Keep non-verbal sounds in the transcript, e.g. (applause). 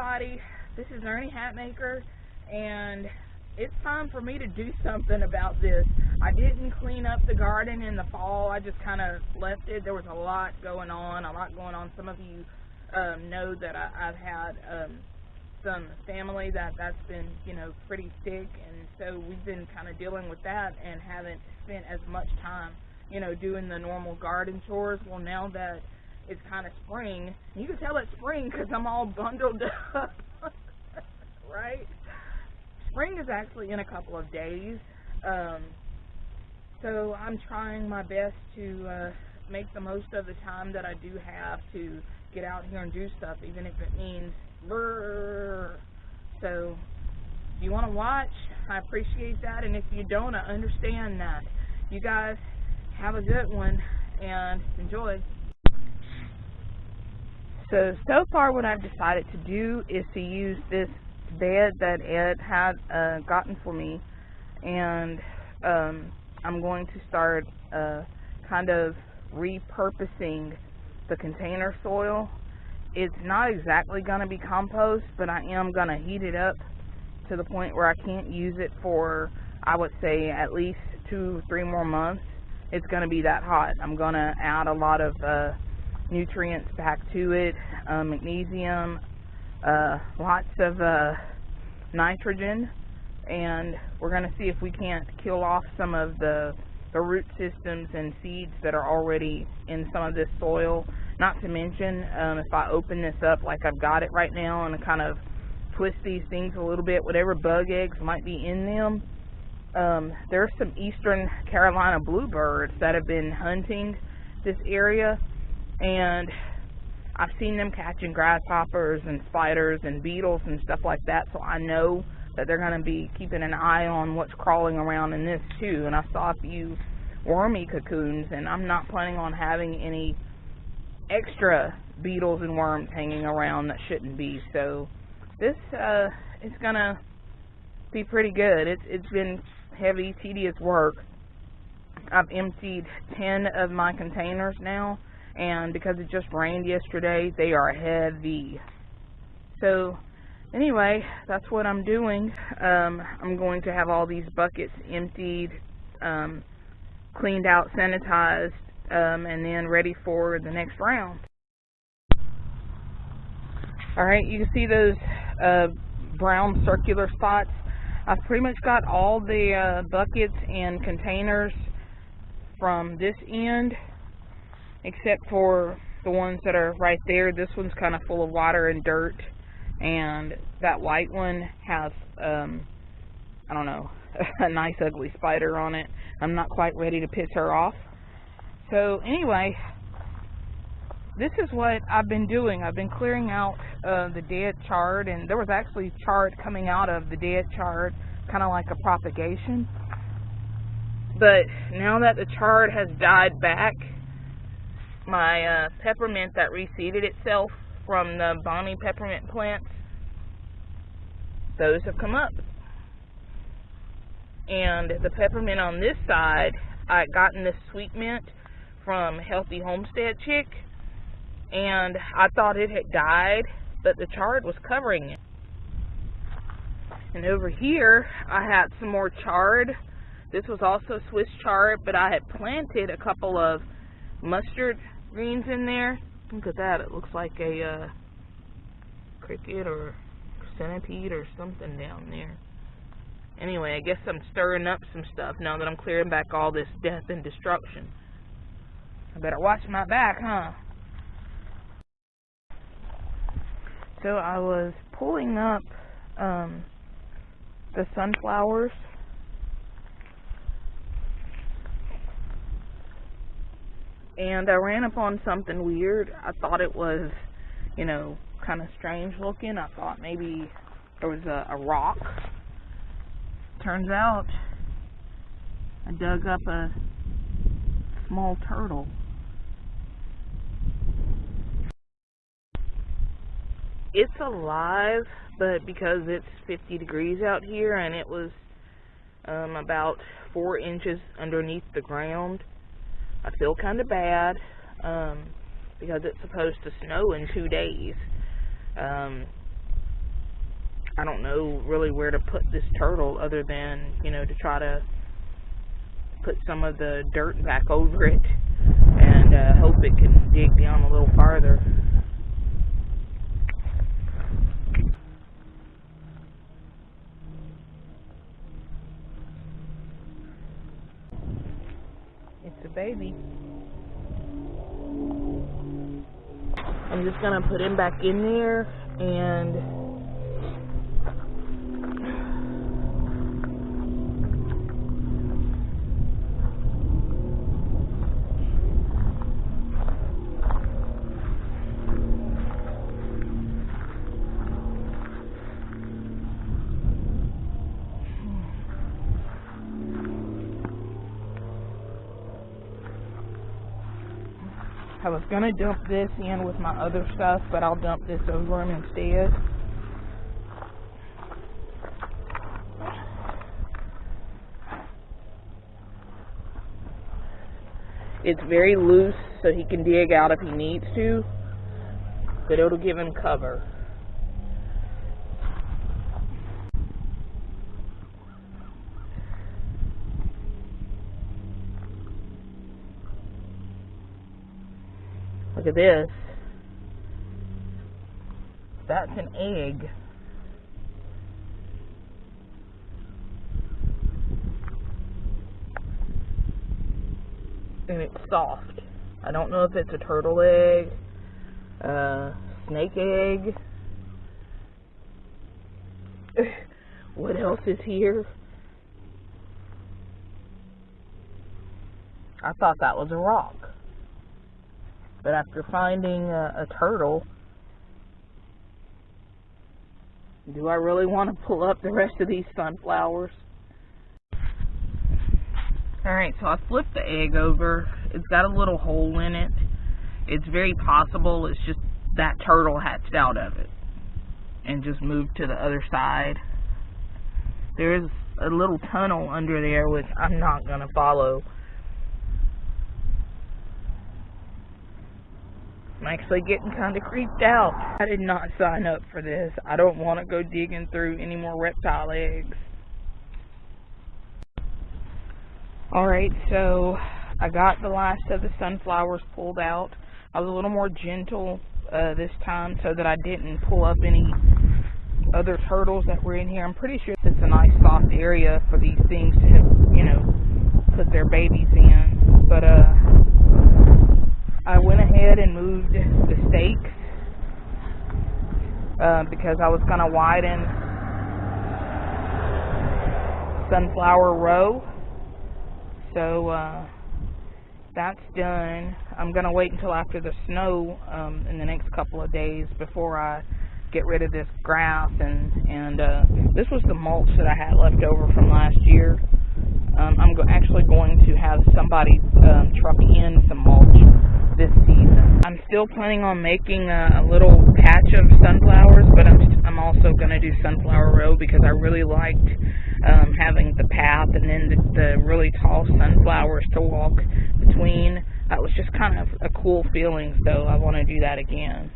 everybody. This is Ernie Hatmaker, and it's time for me to do something about this. I didn't clean up the garden in the fall. I just kind of left it. There was a lot going on, a lot going on. Some of you um, know that I, I've had um, some family that that's been, you know, pretty sick, and so we've been kind of dealing with that and haven't spent as much time, you know, doing the normal garden chores. Well, now that it's kind of spring, you can tell it's spring because I'm all bundled (laughs) up, right? Spring is actually in a couple of days, um, so I'm trying my best to uh, make the most of the time that I do have to get out here and do stuff, even if it means brrr. So, if you want to watch, I appreciate that, and if you don't, I understand that. You guys have a good one and enjoy. So, so far what I've decided to do is to use this bed that Ed had uh, gotten for me, and um, I'm going to start uh, kind of repurposing the container soil. It's not exactly going to be compost, but I am going to heat it up to the point where I can't use it for, I would say, at least two, three more months. It's going to be that hot. I'm going to add a lot of uh, nutrients back to it, uh, magnesium, uh, lots of uh, nitrogen, and we're going to see if we can't kill off some of the, the root systems and seeds that are already in some of this soil. Not to mention, um, if I open this up like I've got it right now and kind of twist these things a little bit, whatever bug eggs might be in them, um, there's some eastern Carolina bluebirds that have been hunting this area, and I've seen them catching grasshoppers and spiders and beetles and stuff like that, so I know that they're going to be keeping an eye on what's crawling around in this too. And I saw a few wormy cocoons, and I'm not planning on having any extra beetles and worms hanging around that shouldn't be. So this uh, is going to be pretty good. It's it's been heavy, tedious work. I've emptied 10 of my containers now and because it just rained yesterday, they are heavy. So, anyway, that's what I'm doing. Um, I'm going to have all these buckets emptied, um, cleaned out, sanitized, um, and then ready for the next round. Alright, you can see those uh, brown circular spots. I've pretty much got all the uh, buckets and containers from this end except for the ones that are right there. This one's kind of full of water and dirt, and that white one has, um, I don't know, (laughs) a nice ugly spider on it. I'm not quite ready to piss her off. So anyway, this is what I've been doing. I've been clearing out uh, the dead chard, and there was actually chard coming out of the dead chard, kind of like a propagation. But now that the chard has died back, my uh, peppermint that reseeded itself from the Bonnie peppermint plants, those have come up. And the peppermint on this side, I gotten this sweet mint from Healthy Homestead Chick, and I thought it had died, but the chard was covering it. And over here, I had some more chard. This was also Swiss chard, but I had planted a couple of mustard greens in there. Look at that. It looks like a uh, cricket or centipede or something down there. Anyway, I guess I'm stirring up some stuff now that I'm clearing back all this death and destruction. I better watch my back, huh? So I was pulling up um, the sunflowers and I ran upon something weird. I thought it was, you know, kind of strange looking. I thought maybe there was a, a rock. Turns out I dug up a small turtle. It's alive, but because it's 50 degrees out here and it was um, about four inches underneath the ground, I feel kind of bad um, because it's supposed to snow in two days. Um, I don't know really where to put this turtle other than, you know, to try to put some of the dirt back over it and uh, hope it can dig down a little farther. A baby. I'm just gonna put him back in there and I was gonna dump this in with my other stuff, but I'll dump this over them instead. It's very loose, so he can dig out if he needs to, but it'll give him cover. Look at this. That's an egg. And it's soft. I don't know if it's a turtle egg, uh, snake egg. (laughs) what else is here? I thought that was a rock. But after finding a, a turtle, do I really want to pull up the rest of these sunflowers? Alright, so I flipped the egg over. It's got a little hole in it. It's very possible it's just that turtle hatched out of it and just moved to the other side. There is a little tunnel under there which I'm not going to follow. I'm actually getting kind of creeped out. I did not sign up for this. I don't want to go digging through any more reptile eggs. Alright, so I got the last of the sunflowers pulled out. I was a little more gentle uh, this time so that I didn't pull up any other turtles that were in here. I'm pretty sure it's a nice soft area for these things to, you know, put their babies in. But, uh, ahead and moved the stakes uh, because I was going to widen sunflower row. So uh, that's done. I'm going to wait until after the snow um, in the next couple of days before I get rid of this grass and and uh, this was the mulch that I had left over from last year. Um, I'm go actually going to have somebody um, truck in some mulch this season. I'm still planning on making a, a little patch of sunflowers, but I'm, I'm also going to do sunflower row because I really liked um, having the path and then the, the really tall sunflowers to walk between. That was just kind of a cool feeling, so I want to do that again.